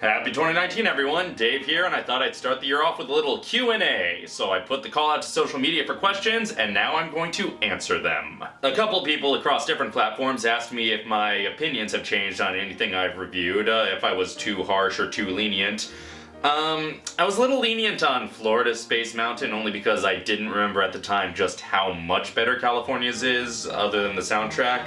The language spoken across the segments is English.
Happy 2019 everyone, Dave here, and I thought I'd start the year off with a little Q&A. So I put the call out to social media for questions, and now I'm going to answer them. A couple people across different platforms asked me if my opinions have changed on anything I've reviewed, uh, if I was too harsh or too lenient. Um, I was a little lenient on Florida Space Mountain only because I didn't remember at the time just how much better California's is, other than the soundtrack.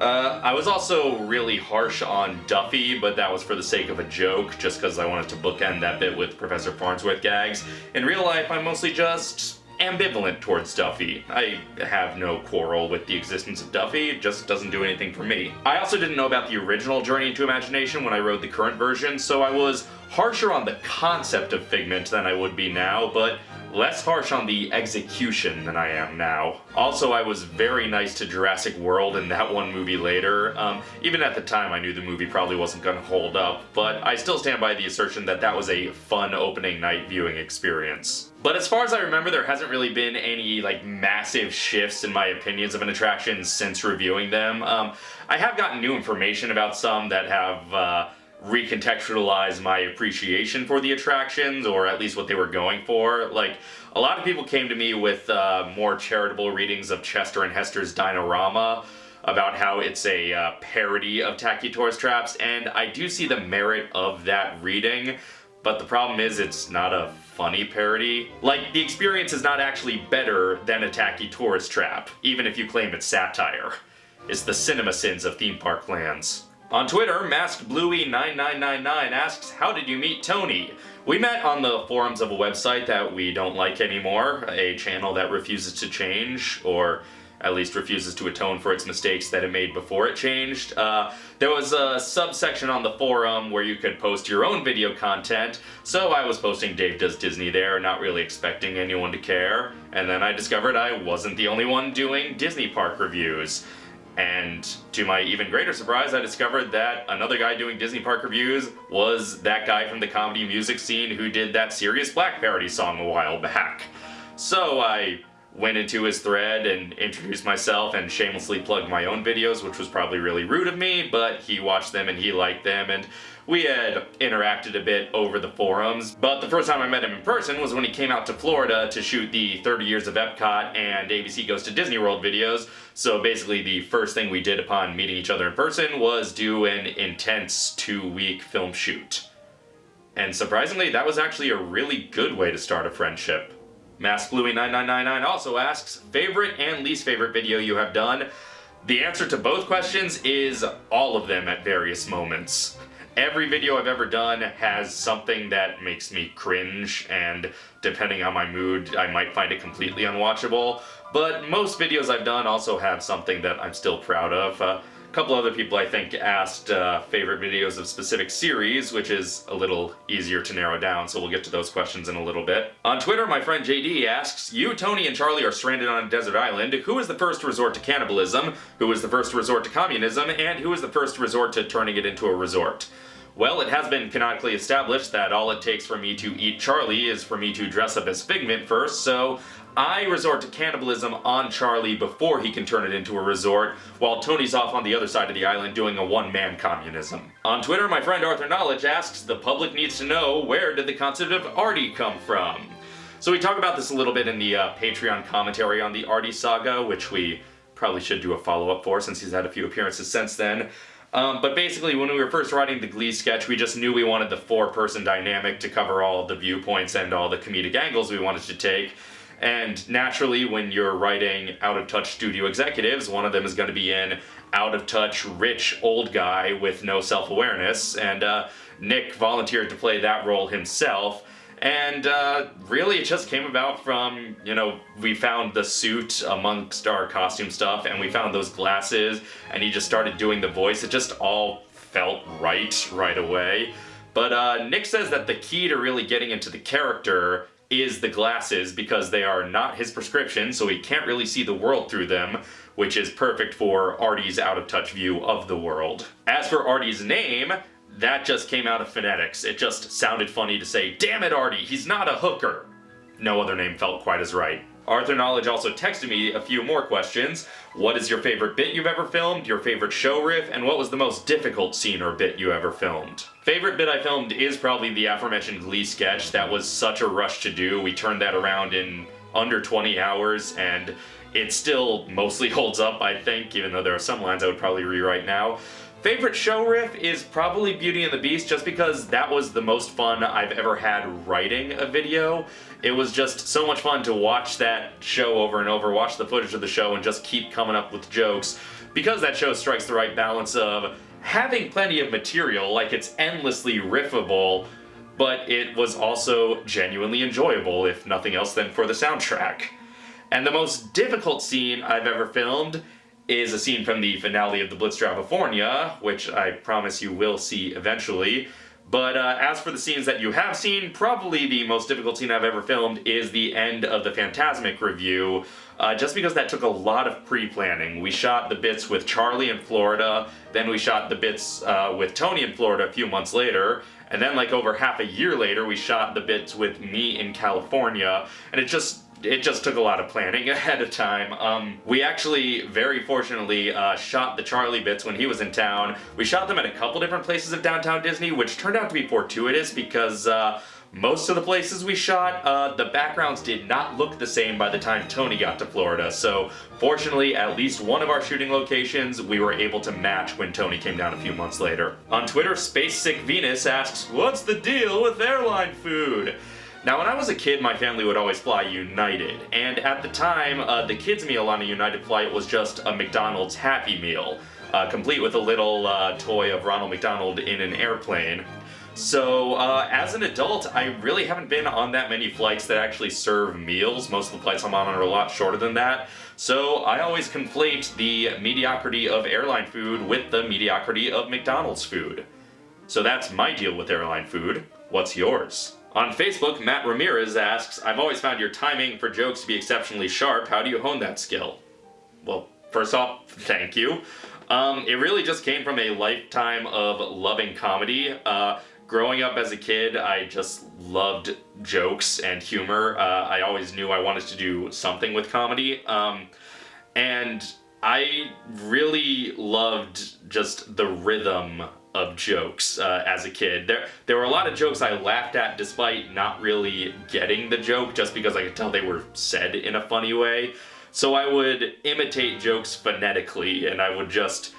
Uh, I was also really harsh on Duffy, but that was for the sake of a joke, just because I wanted to bookend that bit with Professor Farnsworth gags. In real life, I'm mostly just ambivalent towards Duffy. I have no quarrel with the existence of Duffy, it just doesn't do anything for me. I also didn't know about the original Journey into Imagination when I wrote the current version, so I was harsher on the concept of Figment than I would be now, but less harsh on the execution than I am now. Also, I was very nice to Jurassic World in that one movie later. Um, even at the time, I knew the movie probably wasn't gonna hold up, but I still stand by the assertion that that was a fun opening night viewing experience. But as far as I remember, there hasn't really been any like massive shifts in my opinions of an attraction since reviewing them. Um, I have gotten new information about some that have uh, recontextualize my appreciation for the attractions, or at least what they were going for. Like, a lot of people came to me with uh, more charitable readings of Chester and Hester's Dino-Rama about how it's a uh, parody of Tacky Tourist Traps, and I do see the merit of that reading, but the problem is it's not a funny parody. Like, the experience is not actually better than a Tacky Tourist Trap, even if you claim it's satire. It's the CinemaSins of theme park lands. On Twitter, MaskedBluey9999 asks, How did you meet Tony? We met on the forums of a website that we don't like anymore, a channel that refuses to change, or at least refuses to atone for its mistakes that it made before it changed. Uh, there was a subsection on the forum where you could post your own video content, so I was posting Dave Does Disney there, not really expecting anyone to care, and then I discovered I wasn't the only one doing Disney park reviews. And to my even greater surprise, I discovered that another guy doing Disney Park reviews was that guy from the comedy music scene who did that Sirius Black parody song a while back. So I went into his thread and introduced myself and shamelessly plugged my own videos, which was probably really rude of me, but he watched them and he liked them, and we had interacted a bit over the forums. But the first time I met him in person was when he came out to Florida to shoot the 30 Years of Epcot and ABC Goes to Disney World videos, so basically the first thing we did upon meeting each other in person was do an intense two-week film shoot. And surprisingly, that was actually a really good way to start a friendship. MaskedBluey9999 also asks, favorite and least favorite video you have done? The answer to both questions is all of them at various moments. Every video I've ever done has something that makes me cringe, and depending on my mood, I might find it completely unwatchable. But most videos I've done also have something that I'm still proud of. Uh, couple other people I think asked uh, favorite videos of specific series, which is a little easier to narrow down, so we'll get to those questions in a little bit. On Twitter, my friend JD asks, You, Tony, and Charlie are stranded on a desert island. Who is the first to resort to cannibalism? Who is the first to resort to communism? And who is the first to resort to turning it into a resort? Well, it has been canonically established that all it takes for me to eat Charlie is for me to dress up as Figment first, so I resort to cannibalism on Charlie before he can turn it into a resort, while Tony's off on the other side of the island doing a one-man communism. On Twitter, my friend Arthur Knowledge asks, the public needs to know where did the concept of Artie come from? So we talk about this a little bit in the uh, Patreon commentary on the Artie saga, which we probably should do a follow-up for since he's had a few appearances since then. Um, but basically, when we were first writing the Glee sketch, we just knew we wanted the four-person dynamic to cover all the viewpoints and all the comedic angles we wanted to take. And naturally, when you're writing out-of-touch studio executives, one of them is going to be an out-of-touch, rich, old guy with no self-awareness, and uh, Nick volunteered to play that role himself. And uh, really, it just came about from, you know, we found the suit amongst our costume stuff, and we found those glasses, and he just started doing the voice. It just all felt right right away. But uh, Nick says that the key to really getting into the character is the glasses because they are not his prescription, so he can't really see the world through them, which is perfect for Artie's out-of-touch view of the world. As for Artie's name, that just came out of phonetics. It just sounded funny to say, damn it Artie, he's not a hooker. No other name felt quite as right. Arthur Knowledge also texted me a few more questions. What is your favorite bit you've ever filmed, your favorite show riff, and what was the most difficult scene or bit you ever filmed? Favorite bit I filmed is probably the aforementioned Glee sketch. That was such a rush to do. We turned that around in under 20 hours, and it still mostly holds up, I think, even though there are some lines I would probably rewrite now. Favorite show riff is probably Beauty and the Beast, just because that was the most fun I've ever had writing a video. It was just so much fun to watch that show over and over, watch the footage of the show, and just keep coming up with jokes. Because that show strikes the right balance of having plenty of material, like it's endlessly riffable, but it was also genuinely enjoyable, if nothing else than for the soundtrack. And the most difficult scene I've ever filmed is a scene from the finale of the Blitz California, which I promise you will see eventually. But uh, as for the scenes that you have seen, probably the most difficult scene I've ever filmed is the end of the Fantasmic review, uh, just because that took a lot of pre-planning. We shot the bits with Charlie in Florida, then we shot the bits uh, with Tony in Florida a few months later, and then like over half a year later we shot the bits with me in California, and it just it just took a lot of planning ahead of time. Um, we actually, very fortunately, uh, shot the Charlie bits when he was in town. We shot them at a couple different places of downtown Disney, which turned out to be fortuitous because uh, most of the places we shot, uh, the backgrounds did not look the same by the time Tony got to Florida, so fortunately at least one of our shooting locations we were able to match when Tony came down a few months later. On Twitter, Space Sick Venus asks, what's the deal with airline food? Now, when I was a kid, my family would always fly United, and at the time, uh, the kids' meal on a United flight was just a McDonald's Happy Meal, uh, complete with a little uh, toy of Ronald McDonald in an airplane. So, uh, as an adult, I really haven't been on that many flights that actually serve meals. Most of the flights I'm on are a lot shorter than that. So, I always conflate the mediocrity of airline food with the mediocrity of McDonald's food. So that's my deal with airline food. What's yours? On Facebook, Matt Ramirez asks, I've always found your timing for jokes to be exceptionally sharp. How do you hone that skill? Well, first off, thank you. Um, it really just came from a lifetime of loving comedy. Uh, growing up as a kid, I just loved jokes and humor. Uh, I always knew I wanted to do something with comedy. Um, and I really loved just the rhythm of jokes uh, as a kid. There, there were a lot of jokes I laughed at despite not really getting the joke, just because I could tell they were said in a funny way. So I would imitate jokes phonetically, and I would just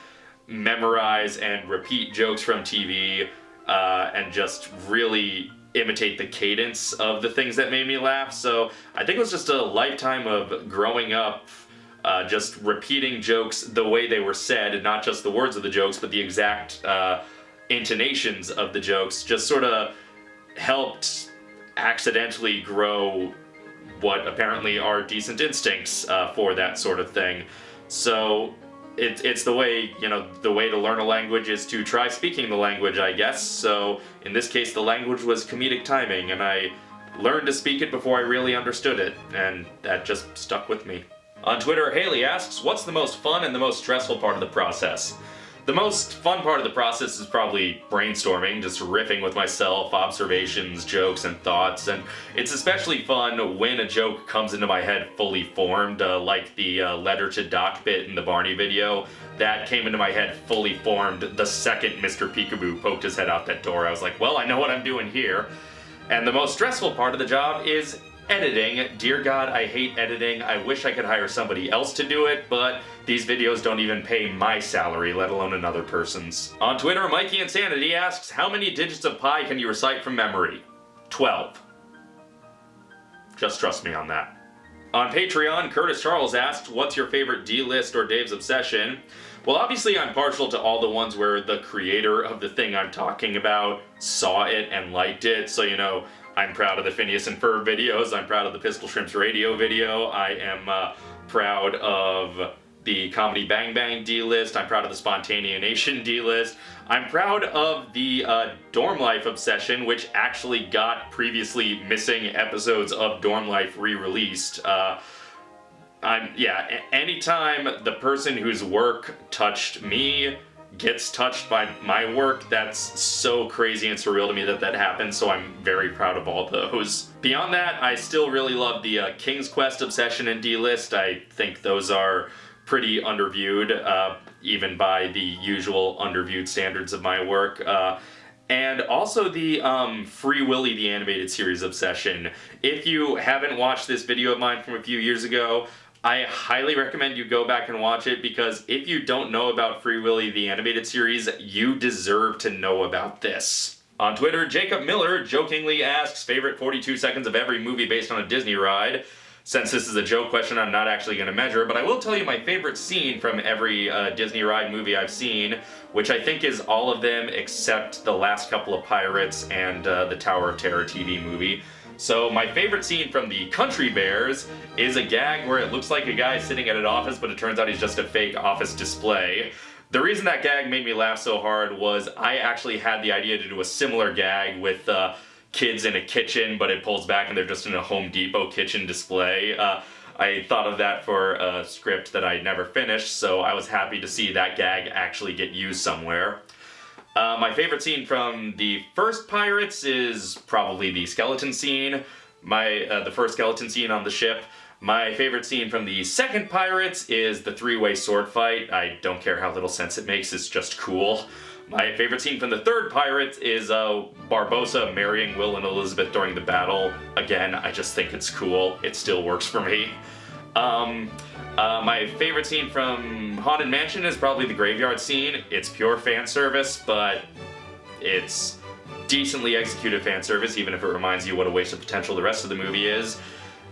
memorize and repeat jokes from TV, uh, and just really imitate the cadence of the things that made me laugh. So I think it was just a lifetime of growing up uh, just repeating jokes the way they were said, not just the words of the jokes, but the exact uh, intonations of the jokes, just sort of helped accidentally grow what apparently are decent instincts uh, for that sort of thing. So it, it's the way, you know, the way to learn a language is to try speaking the language, I guess. So in this case, the language was comedic timing, and I learned to speak it before I really understood it, and that just stuck with me. On Twitter, Haley asks, what's the most fun and the most stressful part of the process? The most fun part of the process is probably brainstorming, just riffing with myself, observations, jokes, and thoughts, and it's especially fun when a joke comes into my head fully formed, uh, like the uh, letter to Doc bit in the Barney video. That came into my head fully formed the second Mr. Peekaboo poked his head out that door. I was like, well, I know what I'm doing here. And the most stressful part of the job is editing. Dear God, I hate editing. I wish I could hire somebody else to do it, but these videos don't even pay my salary, let alone another person's. On Twitter, Mikey Insanity asks, how many digits of pi can you recite from memory? 12. Just trust me on that. On Patreon, Curtis Charles asked, what's your favorite D-list or Dave's Obsession? Well, obviously I'm partial to all the ones where the creator of the thing I'm talking about saw it and liked it, so you know, I'm proud of the Phineas and Ferb videos. I'm proud of the Pistol Shrimps radio video. I am uh, proud of the Comedy Bang Bang D-list. I'm proud of the Spontaneanation D-list. I'm proud of the uh, Dorm Life Obsession, which actually got previously missing episodes of Dorm Life re-released. Uh, I'm, yeah, anytime the person whose work touched me gets touched by my work, that's so crazy and surreal to me that that happened, so I'm very proud of all those. Beyond that, I still really love the uh, King's Quest Obsession and D-List. I think those are pretty underviewed, uh, even by the usual underviewed standards of my work. Uh, and also the um, Free Willy the animated series obsession. If you haven't watched this video of mine from a few years ago, I highly recommend you go back and watch it because if you don't know about Free Willy the animated series, you deserve to know about this. On Twitter, Jacob Miller jokingly asks favorite 42 seconds of every movie based on a Disney ride. Since this is a joke question, I'm not actually going to measure, but I will tell you my favorite scene from every uh, Disney ride movie I've seen, which I think is all of them except the last couple of Pirates and uh, the Tower of Terror TV movie. So my favorite scene from the Country Bears is a gag where it looks like a guy sitting at an office, but it turns out he's just a fake office display. The reason that gag made me laugh so hard was I actually had the idea to do a similar gag with uh, kids in a kitchen, but it pulls back and they're just in a Home Depot kitchen display. Uh, I thought of that for a script that I never finished, so I was happy to see that gag actually get used somewhere. Uh, my favorite scene from the first Pirates is probably the skeleton scene. My uh, the first skeleton scene on the ship. My favorite scene from the second Pirates is the three-way sword fight. I don't care how little sense it makes, it's just cool. My favorite scene from the third Pirates is uh, Barbossa marrying Will and Elizabeth during the battle. Again, I just think it's cool. It still works for me. Um, uh, my favorite scene from Haunted Mansion is probably the graveyard scene. It's pure fan service, but it's decently executed fan service, even if it reminds you what a waste of potential the rest of the movie is.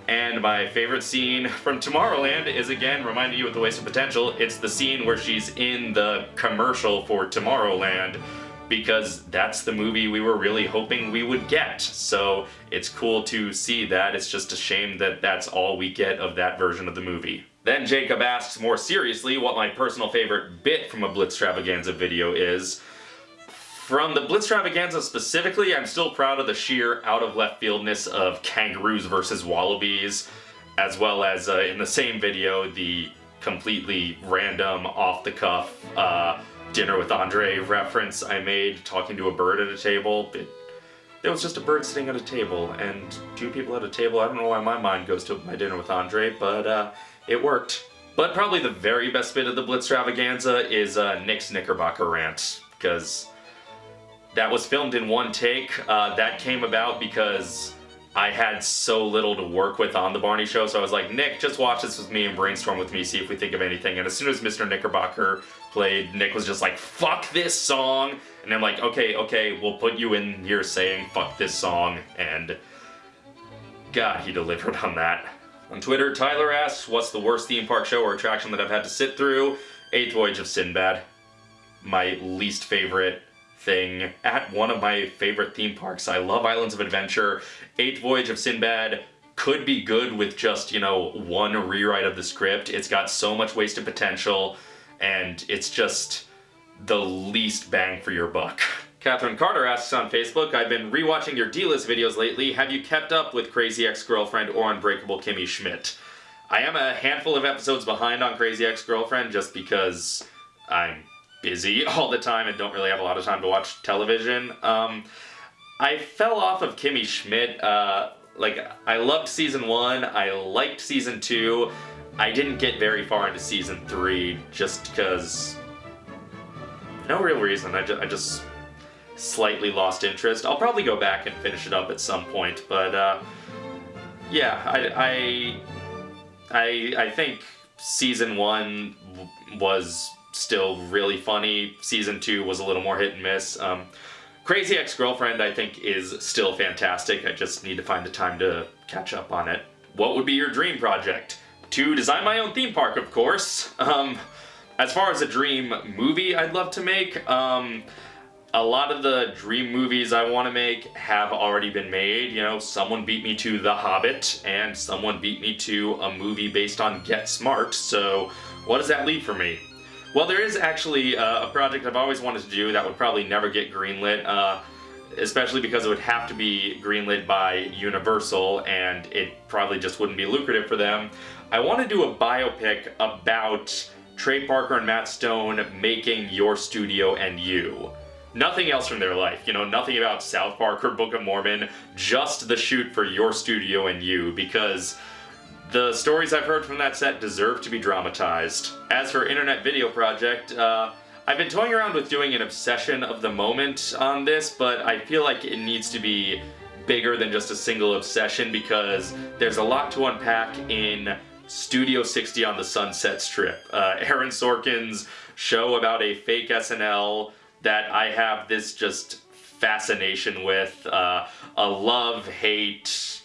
And my favorite scene from Tomorrowland is again reminding you of the waste of potential. It's the scene where she's in the commercial for Tomorrowland because that's the movie we were really hoping we would get. So it's cool to see that. It's just a shame that that's all we get of that version of the movie. Then Jacob asks more seriously what my personal favorite bit from a Blitztravaganza video is. From the Blitztravaganza specifically, I'm still proud of the sheer out-of-left-fieldness of kangaroos versus wallabies, as well as uh, in the same video, the completely random, off-the-cuff uh, Dinner with Andre reference I made talking to a bird at a table. It, it was just a bird sitting at a table, and two people at a table. I don't know why my mind goes to my Dinner with Andre, but uh, it worked. But probably the very best bit of the Blitztravaganza is uh, Nick's Knickerbocker rant, because that was filmed in one take. Uh, that came about because I had so little to work with on the Barney show, so I was like, Nick, just watch this with me and brainstorm with me, see if we think of anything. And as soon as Mr. Knickerbocker played, Nick was just like, fuck this song! And I'm like, okay, okay, we'll put you in here saying fuck this song, and God, he delivered on that. On Twitter, Tyler asks, what's the worst theme park show or attraction that I've had to sit through? Eighth Voyage of Sinbad. My least favorite thing at one of my favorite theme parks. I love Islands of Adventure. Eighth Voyage of Sinbad could be good with just, you know, one rewrite of the script. It's got so much wasted potential, and it's just the least bang for your buck. Catherine Carter asks on Facebook, I've been rewatching your D-list videos lately. Have you kept up with Crazy Ex-Girlfriend or Unbreakable Kimmy Schmidt? I am a handful of episodes behind on Crazy Ex-Girlfriend just because I'm busy all the time and don't really have a lot of time to watch television. Um, I fell off of Kimmy Schmidt. Uh, like, I loved season one, I liked season two. I didn't get very far into season three just because... No real reason, I, ju I just slightly lost interest. I'll probably go back and finish it up at some point, but uh, yeah, I, I, I, I think season one was still really funny. Season 2 was a little more hit and miss. Um, Crazy Ex-Girlfriend, I think, is still fantastic. I just need to find the time to catch up on it. What would be your dream project? To design my own theme park, of course. Um, as far as a dream movie I'd love to make, um, a lot of the dream movies I want to make have already been made. You know, someone beat me to The Hobbit, and someone beat me to a movie based on Get Smart, so what does that leave for me? Well, there is actually uh, a project I've always wanted to do that would probably never get greenlit, uh, especially because it would have to be greenlit by Universal, and it probably just wouldn't be lucrative for them. I want to do a biopic about Trey Parker and Matt Stone making Your Studio and You. Nothing else from their life, you know, nothing about South Park or Book of Mormon, just the shoot for Your Studio and You, because the stories I've heard from that set deserve to be dramatized. As for Internet Video Project, uh, I've been toying around with doing an obsession of the moment on this, but I feel like it needs to be bigger than just a single obsession because there's a lot to unpack in Studio 60 on the Sunset Strip. Uh, Aaron Sorkin's show about a fake SNL that I have this just fascination with. Uh, a love-hate...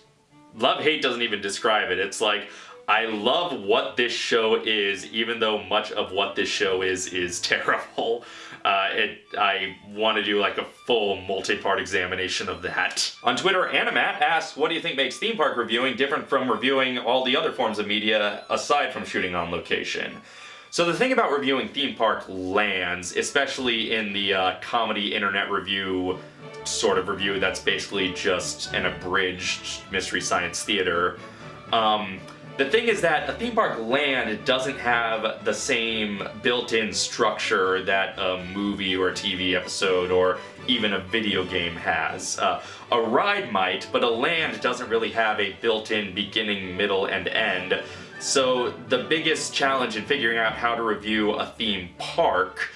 Love-hate doesn't even describe it. It's like, I love what this show is, even though much of what this show is is terrible. Uh, it, I want to do like a full multi-part examination of that. On Twitter, Animat asks, what do you think makes theme park reviewing different from reviewing all the other forms of media aside from shooting on location? So the thing about reviewing theme park lands, especially in the uh, comedy internet review sort of review that's basically just an abridged Mystery Science Theater, um, the thing is that a theme park land doesn't have the same built-in structure that a movie or a TV episode or even a video game has. Uh, a ride might, but a land doesn't really have a built-in beginning, middle, and end. So the biggest challenge in figuring out how to review a theme park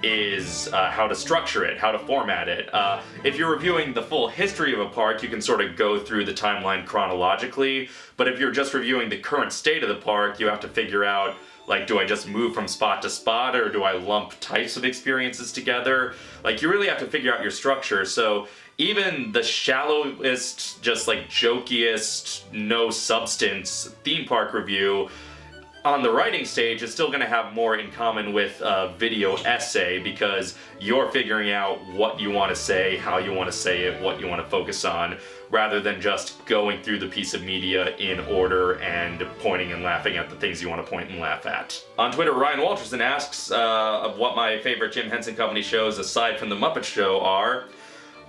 is uh, how to structure it, how to format it. Uh, if you're reviewing the full history of a park, you can sort of go through the timeline chronologically, but if you're just reviewing the current state of the park, you have to figure out like, do I just move from spot to spot, or do I lump types of experiences together? Like, you really have to figure out your structure, so even the shallowest, just like jokiest, no substance theme park review on the writing stage, is still going to have more in common with a video essay because you're figuring out what you want to say, how you want to say it, what you want to focus on, rather than just going through the piece of media in order and pointing and laughing at the things you want to point and laugh at. On Twitter, Ryan Walterson asks uh, of what my favorite Jim Henson Company shows aside from The Muppet Show are.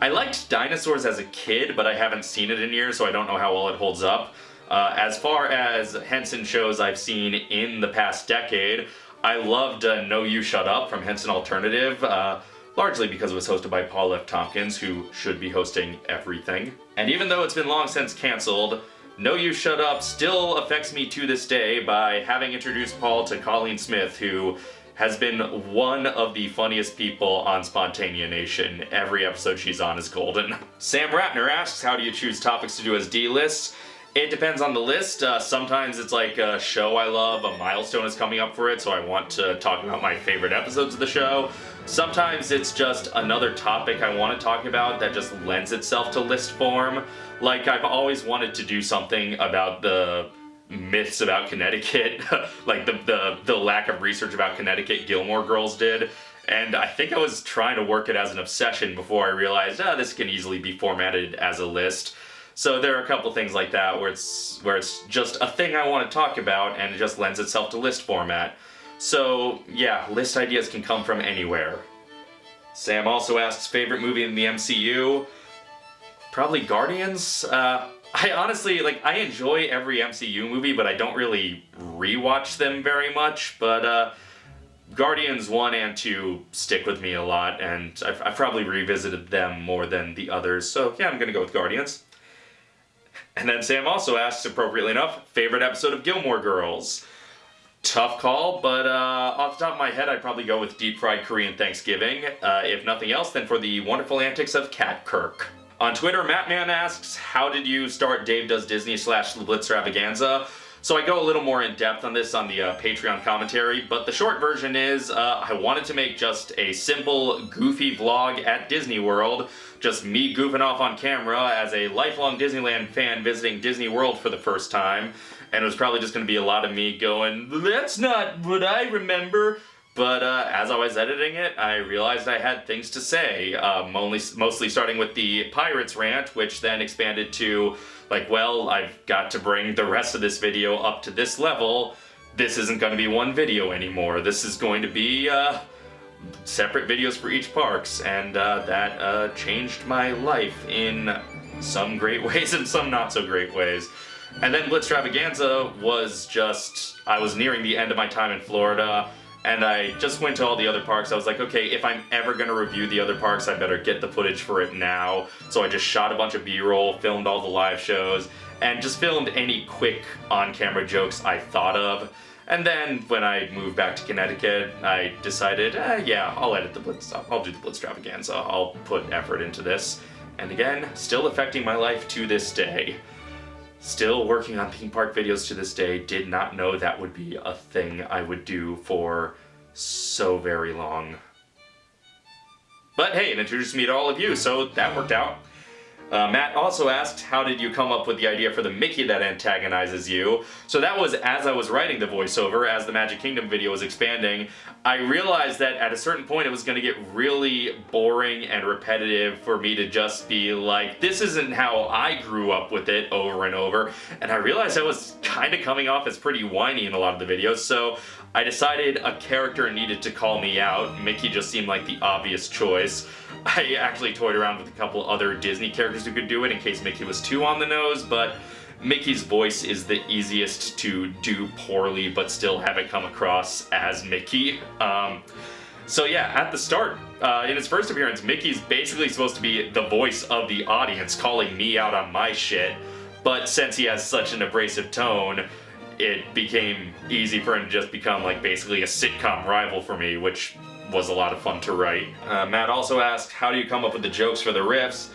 I liked Dinosaurs as a kid, but I haven't seen it in years, so I don't know how well it holds up. Uh, as far as Henson shows I've seen in the past decade, I loved uh, No You Shut Up from Henson Alternative, uh, largely because it was hosted by Paul F. Tompkins, who should be hosting everything. And even though it's been long since cancelled, No You Shut Up still affects me to this day by having introduced Paul to Colleen Smith, who has been one of the funniest people on Spontaneanation. Every episode she's on is golden. Sam Ratner asks, how do you choose topics to do as D-lists? It depends on the list. Uh, sometimes it's like a show I love, a milestone is coming up for it, so I want to talk about my favorite episodes of the show. Sometimes it's just another topic I want to talk about that just lends itself to list form. Like, I've always wanted to do something about the myths about Connecticut, like the, the, the lack of research about Connecticut Gilmore Girls did. And I think I was trying to work it as an obsession before I realized, ah, this can easily be formatted as a list. So there are a couple things like that where it's where it's just a thing I want to talk about and it just lends itself to list format. So yeah, list ideas can come from anywhere. Sam also asks favorite movie in the MCU. Probably Guardians. Uh, I honestly, like, I enjoy every MCU movie, but I don't really rewatch them very much, but, uh, Guardians 1 and 2 stick with me a lot, and I've, I've, probably revisited them more than the others, so yeah, I'm gonna go with Guardians. And then Sam also asks, appropriately enough, favorite episode of Gilmore Girls. Tough call, but uh, off the top of my head, I'd probably go with Deep Fried Korean Thanksgiving. Uh, if nothing else, then for the wonderful antics of Kat Kirk. On Twitter, Mattman asks, how did you start Dave Does Disney slash The Blitztravaganza? So I go a little more in depth on this on the uh, Patreon commentary, but the short version is uh, I wanted to make just a simple, goofy vlog at Disney World, just me goofing off on camera as a lifelong Disneyland fan visiting Disney World for the first time, and it was probably just going to be a lot of me going, that's not what I remember, but uh, as I was editing it, I realized I had things to say, um, only, mostly starting with the Pirates rant, which then expanded to, like, well, I've got to bring the rest of this video up to this level. This isn't going to be one video anymore. This is going to be uh, separate videos for each parks, and uh, that uh, changed my life in some great ways and some not so great ways. And then Blitztravaganza was just, I was nearing the end of my time in Florida, and I just went to all the other parks. I was like, okay, if I'm ever gonna review the other parks, I better get the footage for it now. So I just shot a bunch of B-roll, filmed all the live shows, and just filmed any quick on-camera jokes I thought of. And then when I moved back to Connecticut, I decided, eh, yeah, I'll edit the Blitz, I'll do the Blitz so I'll put effort into this. And again, still affecting my life to this day. Still working on theme park videos to this day, did not know that would be a thing I would do for so very long. But hey, it introduced me to all of you, so that worked out. Uh, Matt also asked, how did you come up with the idea for the Mickey that antagonizes you? So that was as I was writing the voiceover, as the Magic Kingdom video was expanding, I realized that at a certain point it was going to get really boring and repetitive for me to just be like, this isn't how I grew up with it over and over. And I realized I was kind of coming off as pretty whiny in a lot of the videos, so I decided a character needed to call me out. Mickey just seemed like the obvious choice. I actually toyed around with a couple other Disney characters who could do it in case Mickey was too on the nose, but Mickey's voice is the easiest to do poorly but still have it come across as Mickey. Um, so yeah, at the start, uh, in his first appearance, Mickey's basically supposed to be the voice of the audience calling me out on my shit, but since he has such an abrasive tone, it became easy for him to just become like basically a sitcom rival for me, which was a lot of fun to write. Uh, Matt also asked, how do you come up with the jokes for the riffs?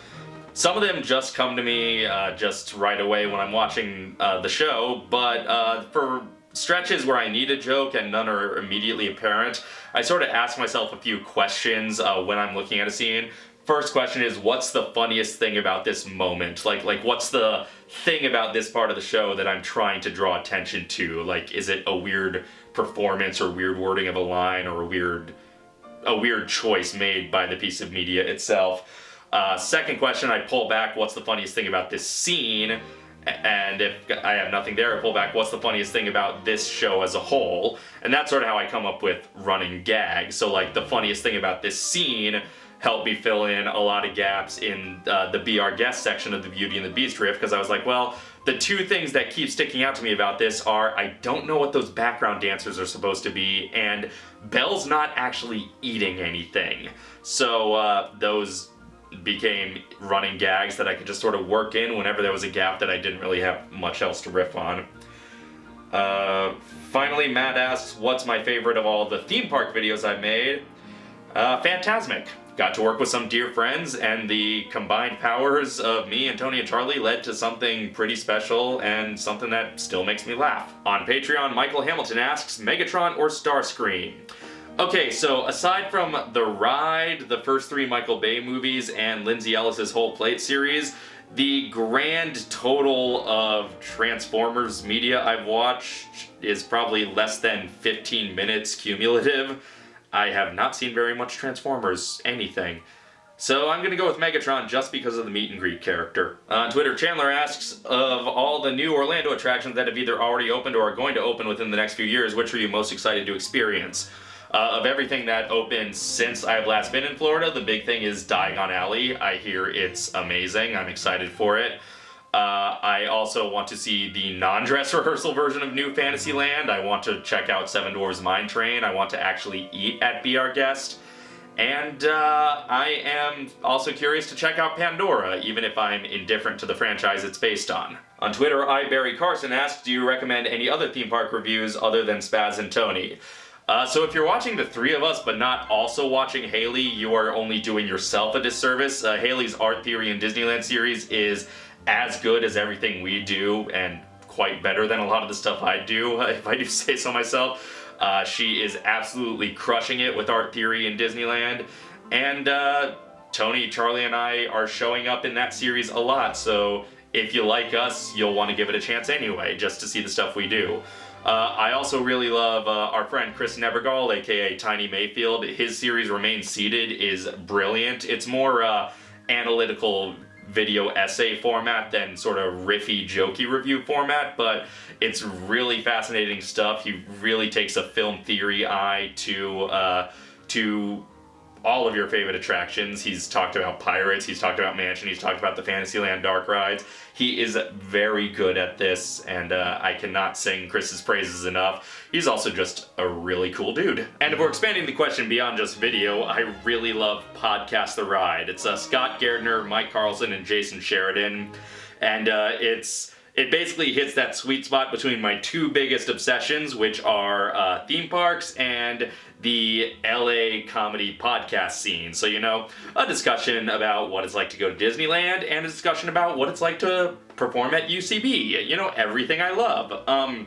Some of them just come to me uh, just right away when I'm watching uh, the show, but uh, for stretches where I need a joke and none are immediately apparent, I sort of ask myself a few questions uh, when I'm looking at a scene. First question is, what's the funniest thing about this moment? Like, like what's the thing about this part of the show that I'm trying to draw attention to? Like, is it a weird performance or weird wording of a line or a weird a weird choice made by the piece of media itself. Uh, second question, I pull back, what's the funniest thing about this scene? And if I have nothing there, I pull back, what's the funniest thing about this show as a whole? And that's sort of how I come up with running gags. So like the funniest thing about this scene helped me fill in a lot of gaps in uh, the Our Guest section of the Beauty and the Beast riff because I was like, well, the two things that keep sticking out to me about this are I don't know what those background dancers are supposed to be, and Belle's not actually eating anything. So uh, those became running gags that I could just sort of work in whenever there was a gap that I didn't really have much else to riff on. Uh, finally, Matt asks, what's my favorite of all the theme park videos I've made? Uh, Fantasmic got to work with some dear friends, and the combined powers of me and Tony and Charlie led to something pretty special and something that still makes me laugh. On Patreon, Michael Hamilton asks, Megatron or Starscream? Okay, so aside from The Ride, the first three Michael Bay movies, and Lindsay Ellis's whole plate series, the grand total of Transformers media I've watched is probably less than 15 minutes cumulative. I have not seen very much Transformers anything. So I'm to go with Megatron just because of the meet and greet character. Uh, on Twitter, Chandler asks, of all the new Orlando attractions that have either already opened or are going to open within the next few years, which are you most excited to experience? Uh, of everything that opened since I've last been in Florida, the big thing is Diagon Alley. I hear it's amazing. I'm excited for it. Uh, I also want to see the non-dress rehearsal version of New Fantasyland. I want to check out Seven Dwarfs Mine Train. I want to actually eat at Be Our Guest. And uh, I am also curious to check out Pandora, even if I'm indifferent to the franchise it's based on. On Twitter, I, Barry Carson, asked, do you recommend any other theme park reviews other than Spaz and Tony? Uh, so if you're watching the three of us but not also watching Haley, you are only doing yourself a disservice. Uh, Haley's Art Theory in Disneyland series is as good as everything we do and quite better than a lot of the stuff I do, if I do say so myself. Uh, she is absolutely crushing it with art theory in Disneyland. And uh, Tony, Charlie, and I are showing up in that series a lot, so if you like us, you'll want to give it a chance anyway, just to see the stuff we do. Uh, I also really love uh, our friend Chris Nebergall, aka Tiny Mayfield. His series Remain Seated is brilliant. It's more uh, analytical video essay format than sort of riffy, jokey review format, but it's really fascinating stuff. He really takes a film theory eye to uh, to all of your favorite attractions. He's talked about Pirates, he's talked about Mansion, he's talked about the Fantasyland Dark Rides. He is very good at this, and uh, I cannot sing Chris's praises enough. He's also just a really cool dude. And if we're expanding the question beyond just video, I really love Podcast The Ride. It's uh, Scott Gairdner, Mike Carlson, and Jason Sheridan, and uh, it's it basically hits that sweet spot between my two biggest obsessions, which are uh, theme parks and the LA comedy podcast scene. So, you know, a discussion about what it's like to go to Disneyland and a discussion about what it's like to perform at UCB. You know, everything I love. Um,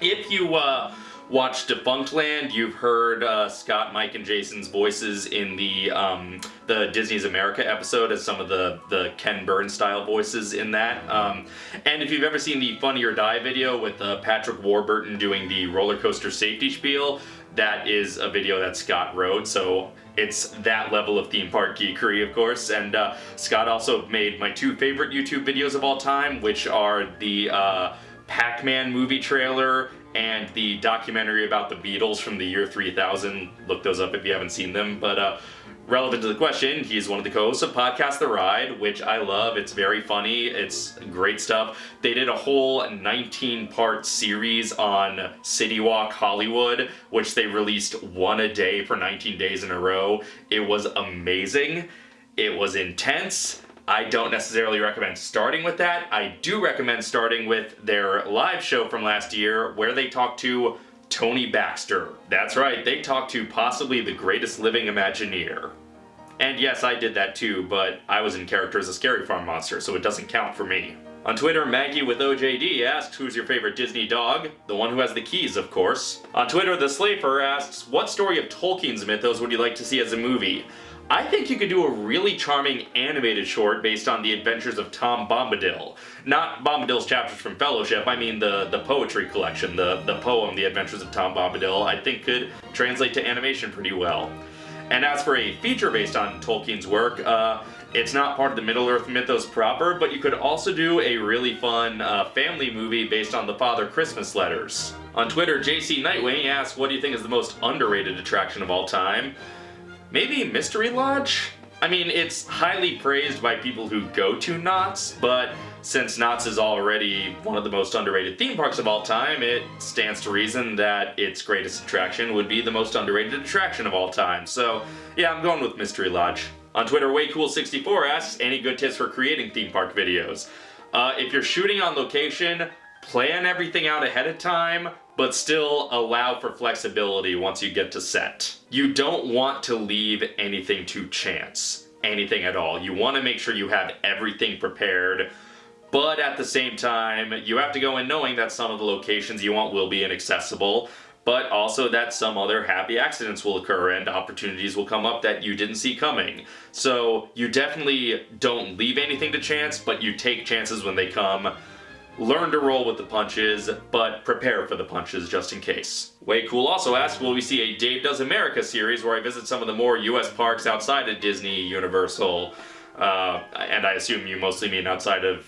if you, uh, watched Defunctland, you've heard uh, Scott, Mike, and Jason's voices in the um, the Disney's America episode as some of the the Ken Burns style voices in that. Um, and if you've ever seen the Funny or Die video with uh, Patrick Warburton doing the roller coaster safety spiel, that is a video that Scott wrote. So it's that level of theme park geekery, of course. And uh, Scott also made my two favorite YouTube videos of all time, which are the uh, Pac-Man movie trailer and the documentary about the Beatles from the year 3000. Look those up if you haven't seen them. But uh, relevant to the question, he's one of the co-hosts of Podcast The Ride, which I love. It's very funny. It's great stuff. They did a whole 19-part series on CityWalk Hollywood, which they released one a day for 19 days in a row. It was amazing. It was intense. I don't necessarily recommend starting with that. I do recommend starting with their live show from last year where they talked to Tony Baxter. That's right, they talked to possibly the greatest living Imagineer. And yes, I did that too, but I was in character as a Scary Farm monster, so it doesn't count for me. On Twitter, Maggie with OJD asks, who's your favorite Disney dog? The one who has the keys, of course. On Twitter, The Slafer asks, what story of Tolkien's mythos would you like to see as a movie? I think you could do a really charming animated short based on the adventures of Tom Bombadil. Not Bombadil's chapters from Fellowship, I mean the, the poetry collection, the, the poem, The Adventures of Tom Bombadil, I think could translate to animation pretty well. And as for a feature based on Tolkien's work, uh, it's not part of the Middle-earth mythos proper, but you could also do a really fun uh, family movie based on the Father Christmas letters. On Twitter, JC Nightwing asks, what do you think is the most underrated attraction of all time? Maybe Mystery Lodge? I mean, it's highly praised by people who go to Knott's, but since Knott's is already one of the most underrated theme parks of all time, it stands to reason that its greatest attraction would be the most underrated attraction of all time. So, yeah, I'm going with Mystery Lodge. On Twitter, WayCool64 asks, any good tips for creating theme park videos? Uh, if you're shooting on location, plan everything out ahead of time, but still allow for flexibility once you get to set. You don't want to leave anything to chance, anything at all. You want to make sure you have everything prepared, but at the same time, you have to go in knowing that some of the locations you want will be inaccessible, but also that some other happy accidents will occur and opportunities will come up that you didn't see coming. So you definitely don't leave anything to chance, but you take chances when they come learn to roll with the punches, but prepare for the punches just in case. Way Cool also asked, will we see a Dave Does America series where I visit some of the more US parks outside of Disney, Universal, uh, and I assume you mostly mean outside of,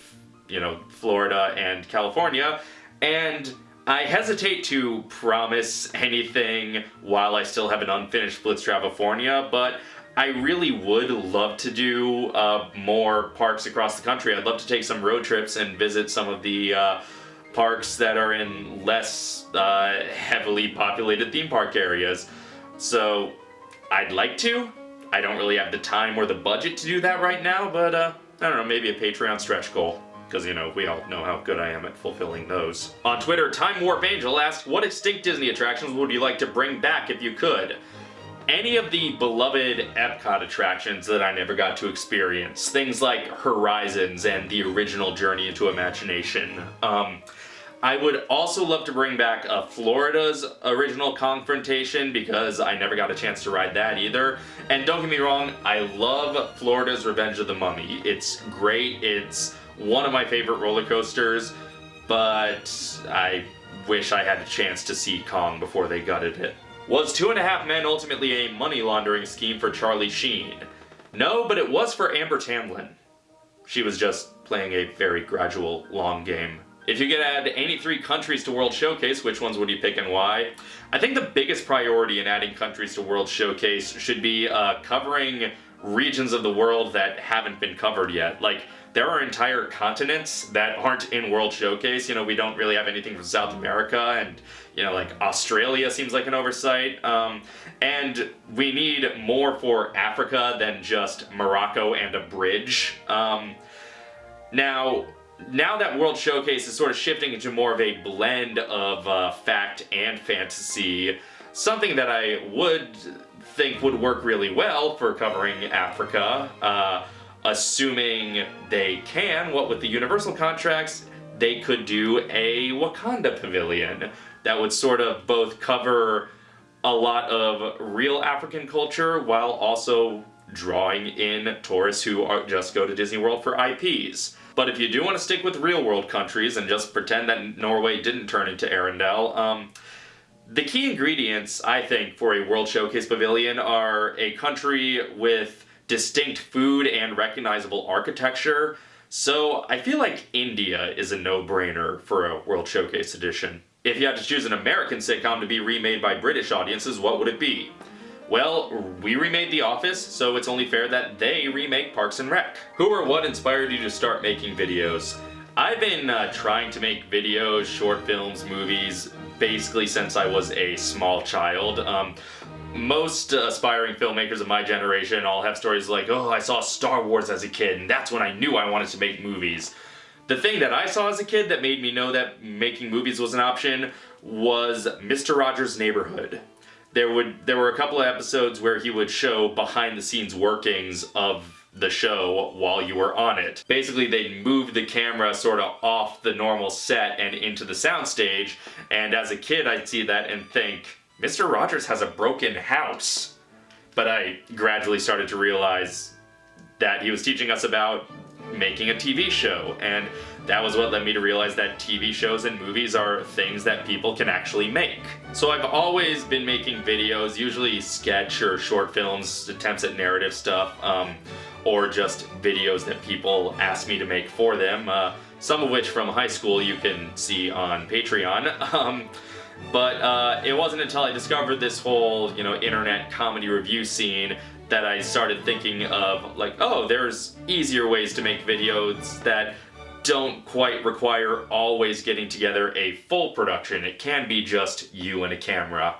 you know, Florida and California, and I hesitate to promise anything while I still have an unfinished Blitz Travifornia, but I really would love to do uh, more parks across the country. I'd love to take some road trips and visit some of the uh, parks that are in less uh, heavily populated theme park areas. So I'd like to. I don't really have the time or the budget to do that right now, but uh, I don't know, maybe a Patreon stretch goal because, you know, we all know how good I am at fulfilling those. On Twitter, Time Warp Angel asked, what extinct Disney attractions would you like to bring back if you could? Any of the beloved Epcot attractions that I never got to experience. Things like Horizons and the original Journey into Imagination. Um, I would also love to bring back uh, Florida's original Kongfrontation because I never got a chance to ride that either. And don't get me wrong, I love Florida's Revenge of the Mummy. It's great, it's one of my favorite roller coasters, but I wish I had a chance to see Kong before they gutted it. Was Two and a Half Men ultimately a money laundering scheme for Charlie Sheen? No, but it was for Amber Tamblyn. She was just playing a very gradual, long game. If you could add any three countries to World Showcase, which ones would you pick and why? I think the biggest priority in adding countries to World Showcase should be uh, covering regions of the world that haven't been covered yet. Like, there are entire continents that aren't in World Showcase. You know, we don't really have anything from South America, and, you know, like Australia seems like an oversight. Um, and we need more for Africa than just Morocco and a bridge. Um, now, now that World Showcase is sort of shifting into more of a blend of uh, fact and fantasy, something that I would think would work really well for covering Africa, uh, assuming they can, what with the Universal contracts, they could do a Wakanda pavilion that would sort of both cover a lot of real African culture while also drawing in tourists who are, just go to Disney World for IPs. But if you do want to stick with real world countries and just pretend that Norway didn't turn into Arendelle, um, the key ingredients, I think, for a World Showcase Pavilion are a country with distinct food and recognizable architecture, so I feel like India is a no-brainer for a World Showcase edition. If you had to choose an American sitcom to be remade by British audiences, what would it be? Well, we remade The Office, so it's only fair that they remake Parks and Rec. Who or what inspired you to start making videos? I've been uh, trying to make videos, short films, movies, basically since I was a small child. Um, most aspiring filmmakers of my generation all have stories like, oh, I saw Star Wars as a kid, and that's when I knew I wanted to make movies. The thing that I saw as a kid that made me know that making movies was an option was Mr. Rogers' Neighborhood. There would there were a couple of episodes where he would show behind the scenes workings of the show while you were on it. Basically, they'd move the camera sort of off the normal set and into the soundstage, and as a kid I'd see that and think, Mr. Rogers has a broken house. But I gradually started to realize that he was teaching us about making a TV show, and that was what led me to realize that TV shows and movies are things that people can actually make. So I've always been making videos, usually sketch or short films, attempts at narrative stuff, um, or just videos that people ask me to make for them, uh, some of which from high school you can see on Patreon. Um, but uh, it wasn't until I discovered this whole, you know, internet comedy review scene that I started thinking of like, oh, there's easier ways to make videos that don't quite require always getting together a full production. It can be just you and a camera,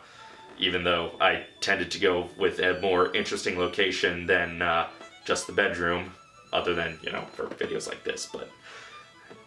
even though I tended to go with a more interesting location than uh, just the bedroom, other than, you know, for videos like this, but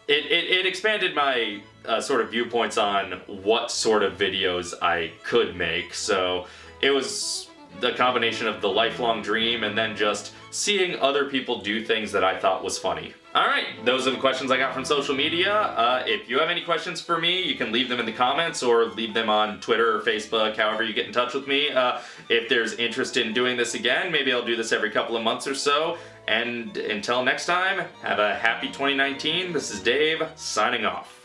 it, it, it expanded my uh, sort of viewpoints on what sort of videos I could make, so it was the combination of the lifelong dream and then just seeing other people do things that I thought was funny. Alright, those are the questions I got from social media. Uh, if you have any questions for me, you can leave them in the comments or leave them on Twitter or Facebook, however you get in touch with me. Uh, if there's interest in doing this again, maybe I'll do this every couple of months or so. And until next time, have a happy 2019. This is Dave, signing off.